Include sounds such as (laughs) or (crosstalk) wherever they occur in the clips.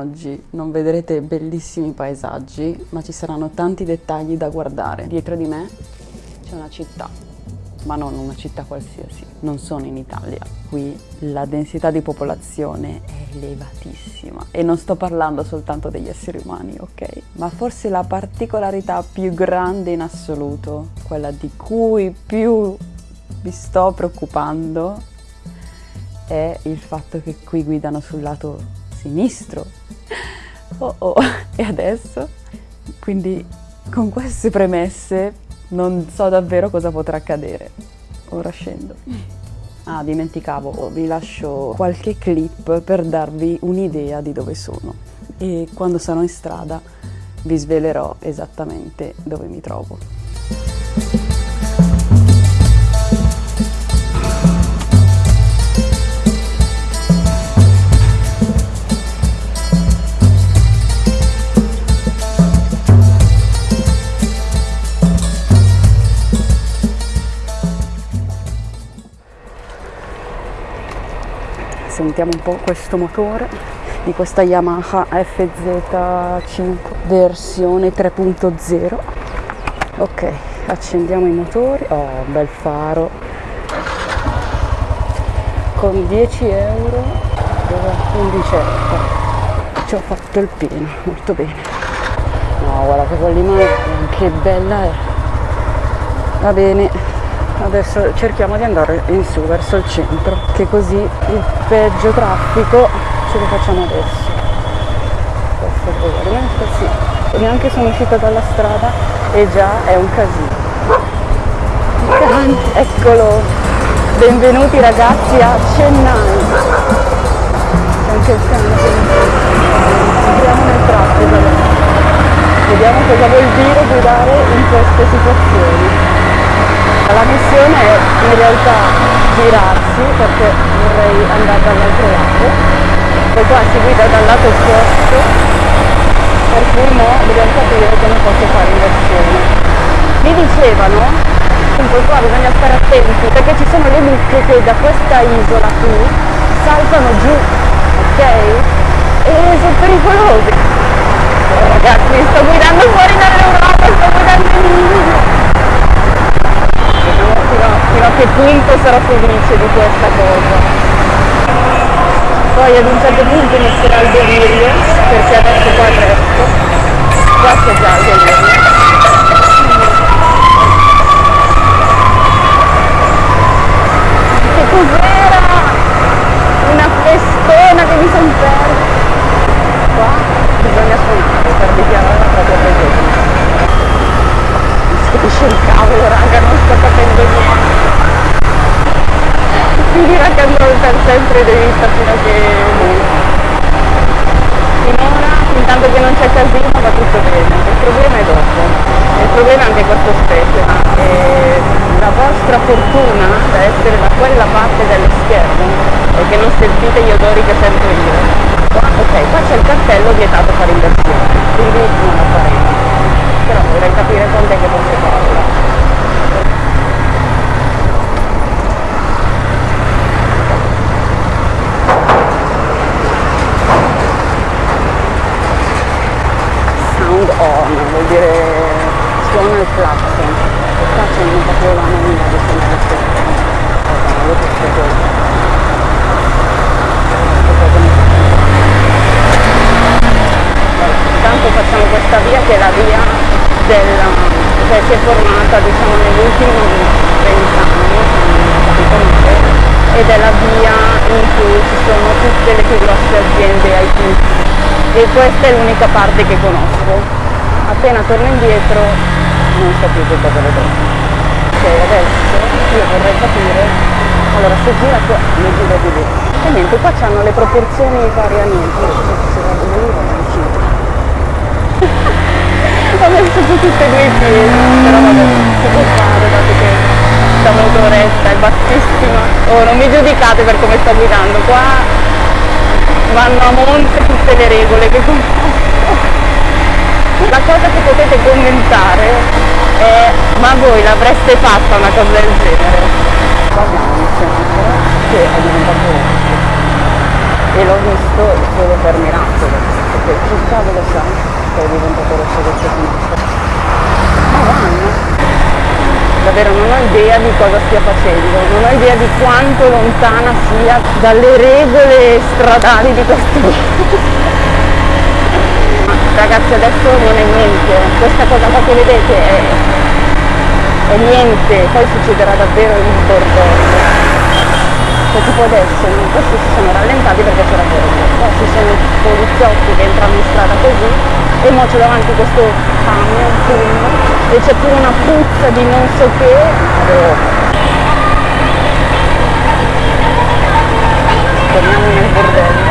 oggi non vedrete bellissimi paesaggi, ma ci saranno tanti dettagli da guardare. Dietro di me c'è una città, ma non una città qualsiasi. Non sono in Italia. Qui la densità di popolazione è elevatissima e non sto parlando soltanto degli esseri umani, ok? Ma forse la particolarità più grande in assoluto, quella di cui più vi sto preoccupando, è il fatto che qui guidano sul lato sinistro. Oh oh, (laughs) e adesso? Quindi con queste premesse non so davvero cosa potrà accadere. Ora scendo. Ah, dimenticavo, vi lascio qualche clip per darvi un'idea di dove sono e quando sarò in strada vi svelerò esattamente dove mi trovo. Sentiamo un po' questo motore di questa Yamaha FZ5 versione 3.0 ok accendiamo i motori. Oh bel faro. Con 10 euro 15 euro ci ho fatto il pieno molto bene. No guarda che quell'immagine che bella è. Va bene adesso cerchiamo di andare in su verso il centro che così il peggio traffico ce lo facciamo adesso. Questo è veramente sì neanche sono uscita dalla strada e già è un casino. Eccolo. Benvenuti ragazzi a Chennai. C'è anche il cane entriamo nel traffico. Vediamo cosa vuol dire guidare in queste situazioni la missione è in realtà girarsi perché vorrei andare dall'altro lato. Poi qua si guida dal lato opposto per cui mo dobbiamo capire come posso fare inversione. Mi dicevano appunto qua bisogna stare attenti perché ci sono le mucche che da questa isola qui saltano giù ok? E sono pericolose. Ragazzi sto guidando fuori dall'Europa sto guidando in India fino, fino a che punto sarò felice di questa cosa. Poi ad un certo punto inizierà il delirio, perché adesso qua è presto, qua c'è già il delirio. Che cos'era? Una festona che mi sono persa. Qua bisogna suonare per dichiarare la propria presenza capisce il cavolo raga non sto capendo niente. Finirà che andrò per sempre dritta fino a che finora intanto che non c'è casino va tutto bene. Il problema è dopo. Il problema è anche questo specie e la vostra fortuna da essere da quella parte dello schermo è che non sentite gli odori che sento io. Ok qua c'è il cartello vietato fare inversione quindi non lo faremo però vorrei capire quando è che posso farla sound on vuol dire suona il clacson il clacson non proprio la nomina di io questo cosa intanto facciamo questa via che è la via della, cioè si è formata diciamo negli ultimi vent'anni, ed è la via in cui ci sono tutte le più grosse aziende IT e questa è l'unica parte che conosco. Appena torno indietro non so più che cosa vedrò. Ok, adesso io vorrei capire, allora se gira qua, mi gira di lì. E niente, qua hanno le proporzioni varie a niente, (laughs) io so se vado lì o vicino ho messo su tutte e due i piedi però vabbè si può fare dato che sta motoretta è bassissima. Oh non mi giudicate per come sto guidando. Qua vanno a monte tutte le regole che conosco. La cosa che potete commentare è ma voi l'avreste fatta una cosa del genere? Semaforo che è diventato rosso e l'ho visto solo per miracolo che chi cavolo sa è diventato rosso questo finestra. Ma vanno. Davvero non ho idea di cosa stia facendo, non ho idea di quanto lontana sia dalle regole stradali di questo ragazzi adesso non è niente, questa cosa qua che vedete è, è niente, poi succederà davvero il bordello cioè tipo adesso questi si sono rallentati perché c'era verde poi ci sono poliziotti che entrano in strada così e mo c'è davanti questo camion fumo e c'è pure una puzza di non so che. Oh. torniamo nel bordello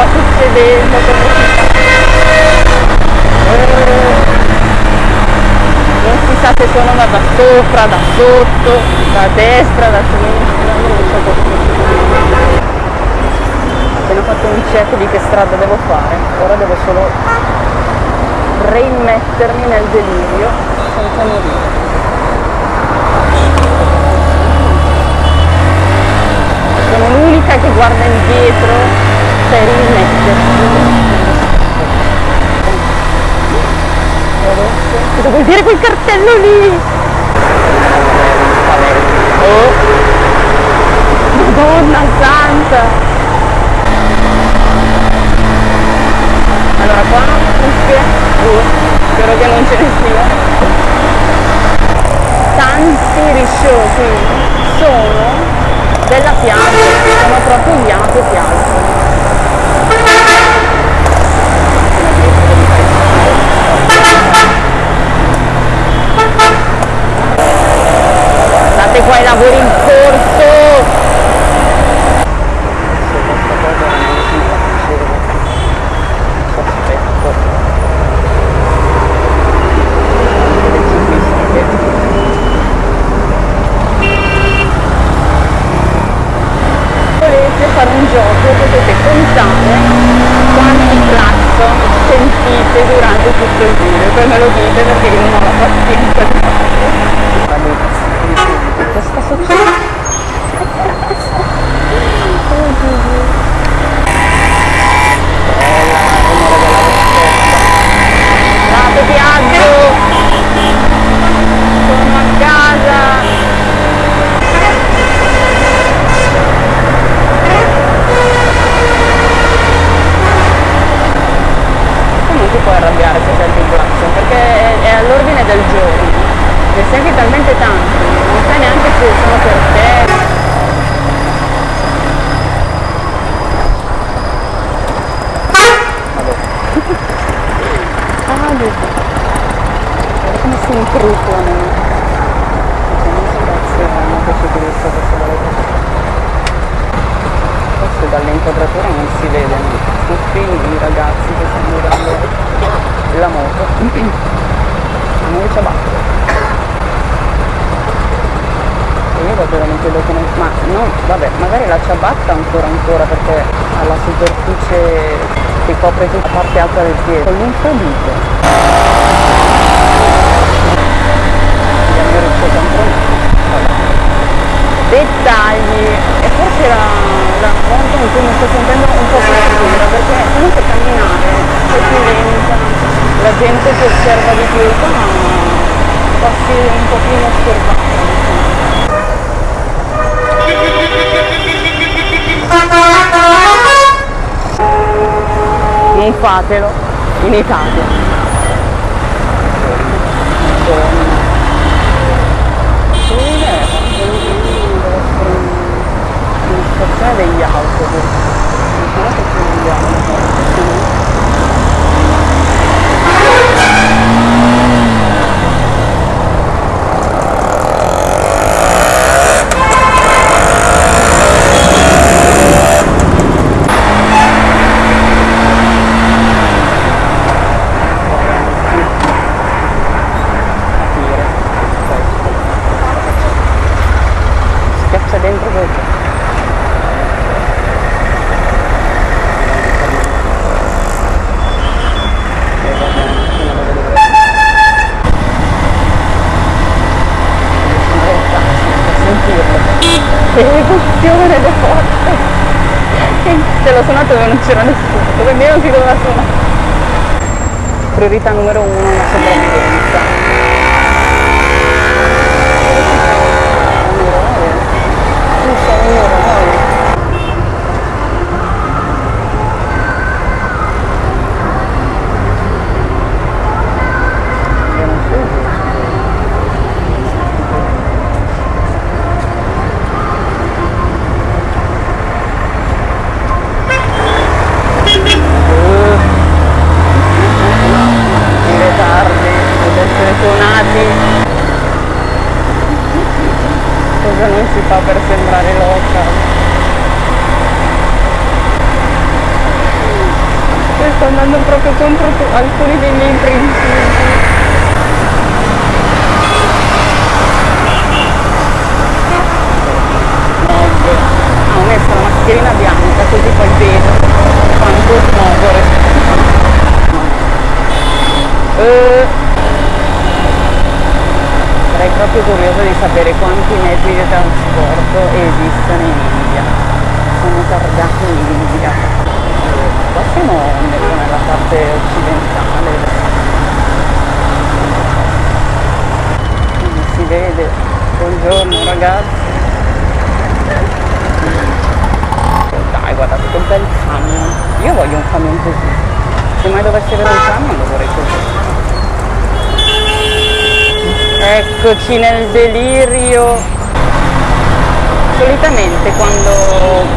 cosa sta succedendo non si sa se sono da sopra, da sotto, da destra, da sinistra non so cosa succede appena fatto un check di che strada devo fare ora devo solo reimmettermi nel delirio. Senza morire sono l'unica che guarda indietro per rimettersi cosa vuol dire quel cartello lì? madonna santa. Allora qua cuffie uh, spero che non ce ne sia tanti risciò qui sono della piazza, sono proprio gli altri piazze. Guardate magari la ciabatta ancora ancora perché ha la superficie che copre tutta la parte alta del piede, con l'infradito. Dettagli e forse la, la in cui mi sto sentendo un po' più sicura perché comunque camminare è più lenta, la gente si osserva di più, qua passi un pochino osservata. Non fatelo in Italia. Madonna. Sì, deve essere una stazione degli autobus. Non so che ci andiamo. capire questo. Schiaccia dentro dove c'è. E va bene, fino a dove deve essere. Sono taxi, per sentirlo. Che emozione le forte! Se l'ho suonato dove non c'era nessuno, quindi non si doveva suonare. Priorità numero uno, la sopravvivenza. Un eroe. Io non so giusto. Uh. Dire tardi ed essere suonati cosa non si fa per sembrare loca e sto andando proprio contro alcuni dei miei principi ho messo la mascherina bianca così poi vedo quanto smog ho respirato Eh, sarei proprio curiosa di sapere quanti mezzi di trasporto esistono in India. Sono targati in India. Qua siamo nella parte occidentale. Non si vede. Buongiorno ragazzi. Dai, guardate che bel camion. Io voglio un camion così. Se mai dovessi avere un camion lo vorrei così. Eccoci nel delirio. Solitamente quando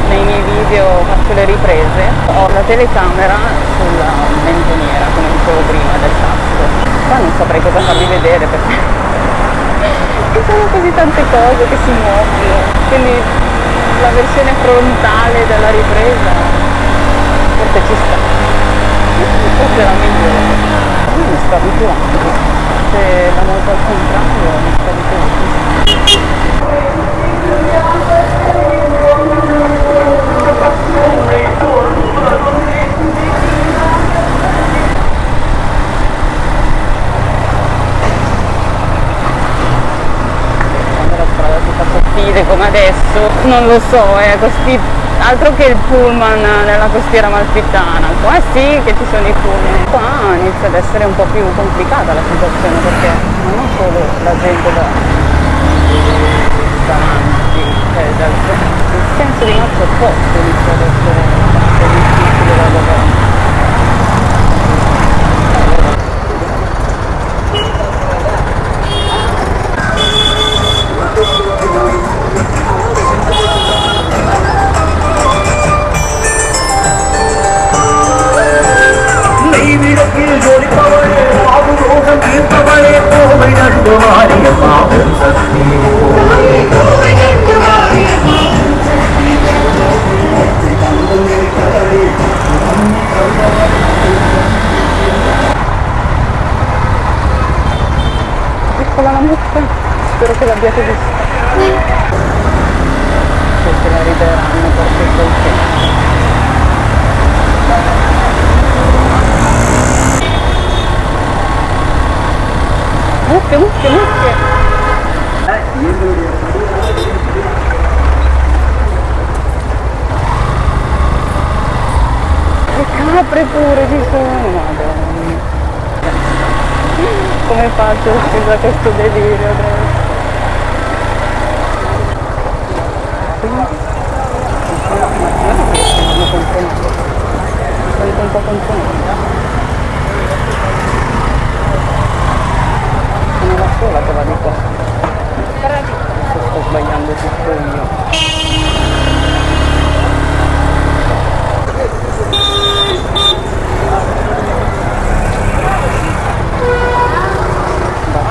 nei miei video faccio le riprese ho la telecamera sulla menzioniera, come dicevo prima, del tasto. Qua non saprei cosa farvi vedere perché (laughs) ci sono così tante cose che si muovono. Quindi la versione frontale della ripresa forse ci sta. Forse è la migliore. Io mi sto abituando. Se la molto al contrario mi sto abituando. Come adesso, non lo so, è costi- altro che il pullman nella costiera malfitana, qua sì che ci sono i pullman, qua inizia ad essere un po' più complicata la situazione perché non ho solo la gente da Dari posisi penculiknya, cukup jadi satu. Me, sono un po' contro me. Sono la sola che va di qua. Forse sto sbagliando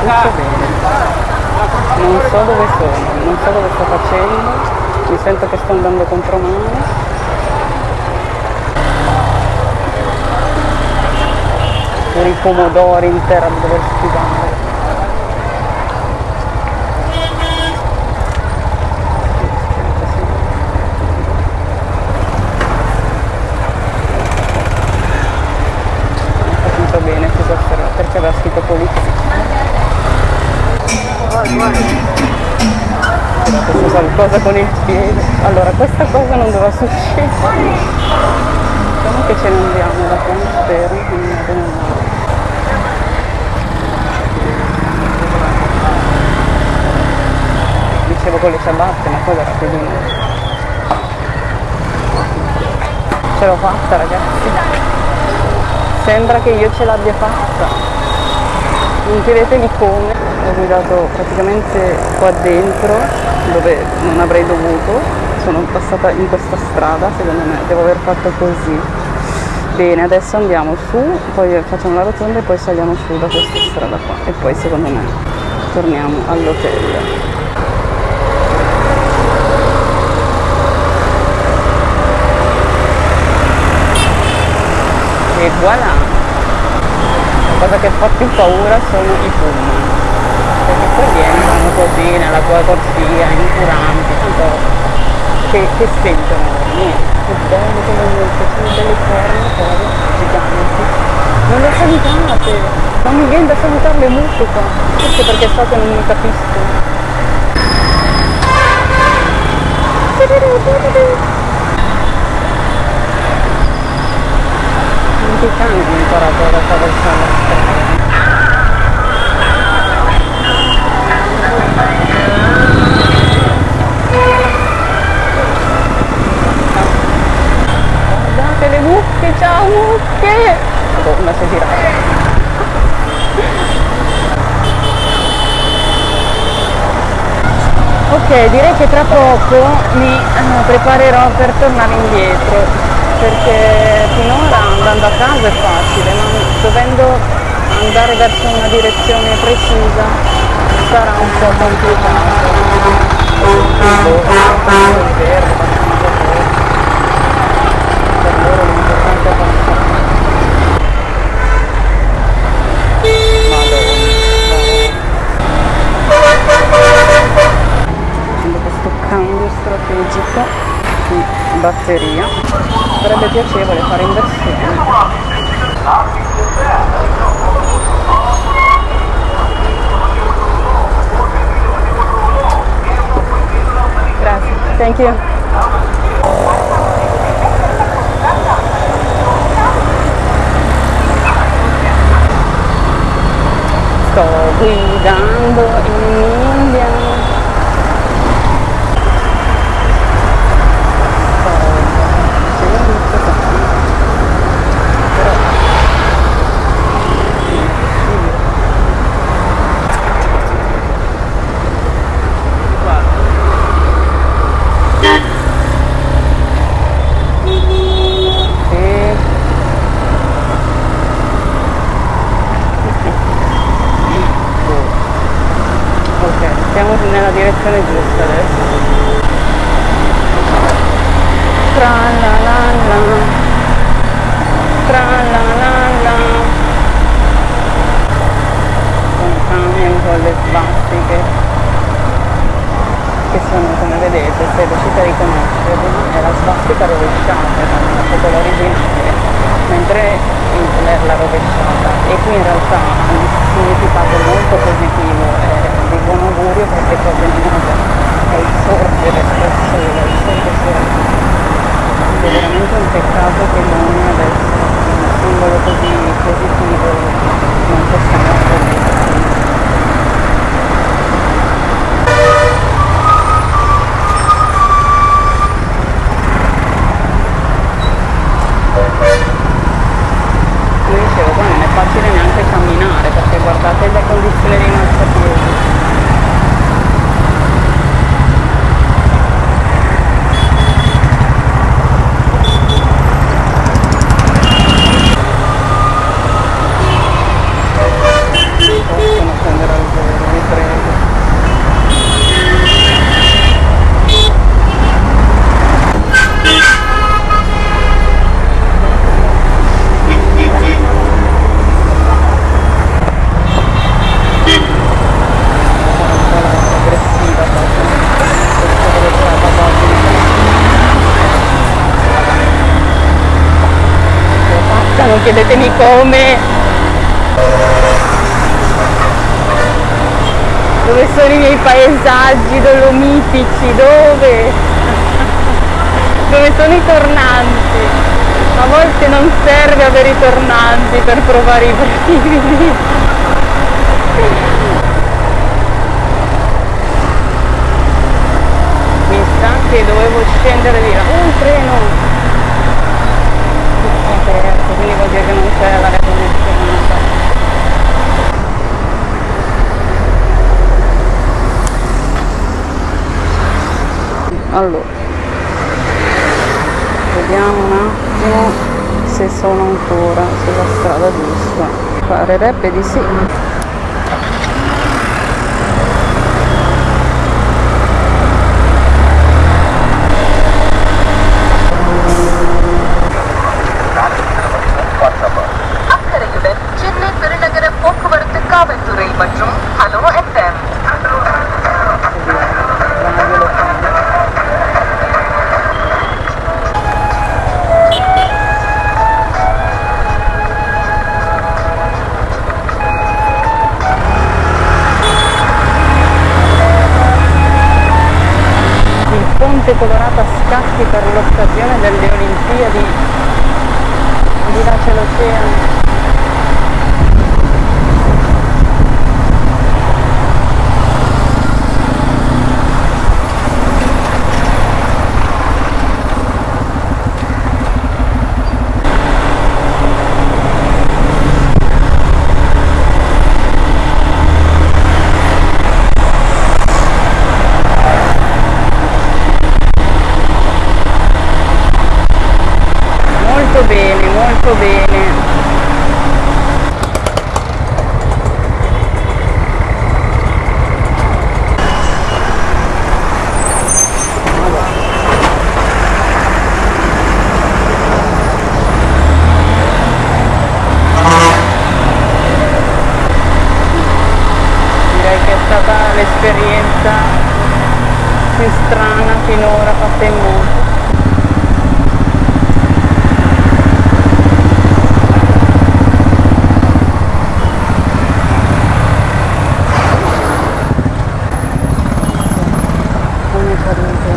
tutto bene. Non so dove sono, non so dove sto facendo, mi sento che sto andando contro mano. I pomodori in di dover schivare. Non ho capito bene cosa sarà, perché aveva scritto polizia. C'era questo qualcosa con il piede. Allora, questa cosa non doveva succedere. Diciamo che ce ne andiamo da qua all'esterno, quindi vado nell'aria. Dicevo con le ciabatte, ma di noi. Ce l'ho fatta ragazzi. Sembra che io ce l'abbia fatta. Non chiedetemi come, ho guidato praticamente qua dentro dove non avrei dovuto, sono passata in questa strada, secondo me devo aver fatto così. Bene, adesso andiamo su, poi facciamo la rotonda e poi saliamo su da questa strada qua e poi secondo me torniamo all'hotel. E voilà! La cosa che fa più paura sono i pullman perché poi vieni, vanno così nella tua corsia, incuranti, tanto che, che sentono? Niente, che bello come niente, sono delle forme poi giganti. Non le salutate, non mi viene da salutarle molto qua, forse perché so che non mi capiscono. Anche i cani hanno imparato ad attraversare la strada. Mucche, ciao mucche! Madonna, si è girata. Ok, direi che tra poco mi eh, preparerò per tornare indietro, perché finora andando a casa è facile, ma dovendo andare verso una direzione precisa sarà un po' complicato. Per loro l'importante è passare. Facendo questo cambio strategico di batteria. Sarebbe piacevole fare inversione. Grazie. Thank you chiedetemi come. Dove sono i miei paesaggi dolomitici? Dove? Dove sono i tornanti? A volte non serve avere i tornanti per provare i brividi. Mi sa che dovevo scendere di là. Un treno! Tutto aperto, quindi vuol dire che non c'è l'aria condizionata. Allora, vediamo un attimo se sono ancora sulla strada giusta. Parerebbe di sì. Il ponte colorato a scacchi per l'occasione delle Olimpiadi. Di là c'è l'oceano. Molto bene, molto bene. Direi che è stata l'esperienza più strana finora fatta in moto. come cadute.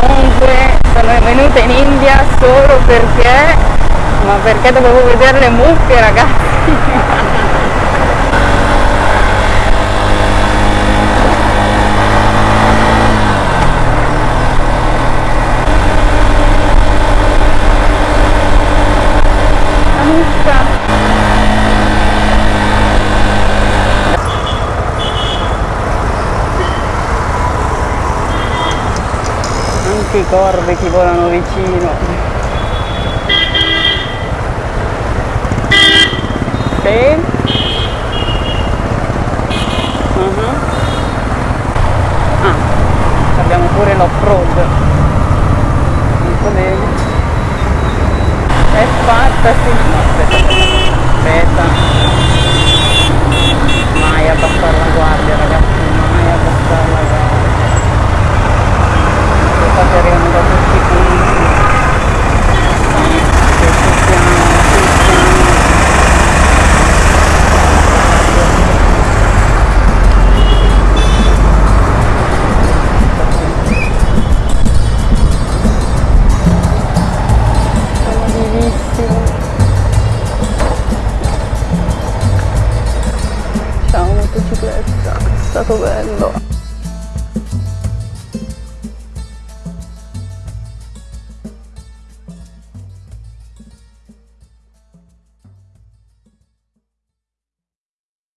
Comunque sono venuta in India perché, ma perché dovevo vedere le mucche ragazzi. Anche i corvi che volano vicino. Mhm. Ah, abbiamo pure l'off-road. È fatta, sì.